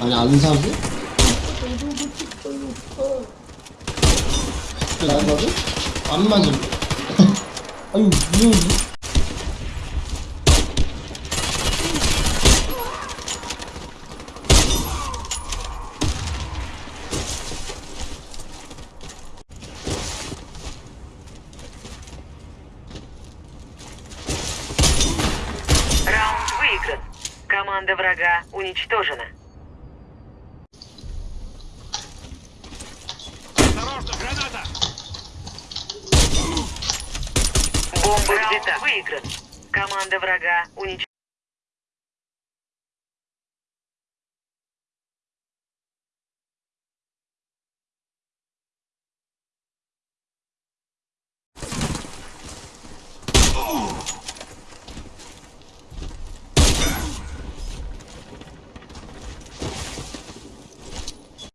아니 아는 사람들? 나 맞아? 안 맞음. 아유 무서운데? Раунд выигран. Команда врага уничтожена. Бомба взята. выигран. Команда врага уничтожена. Oh!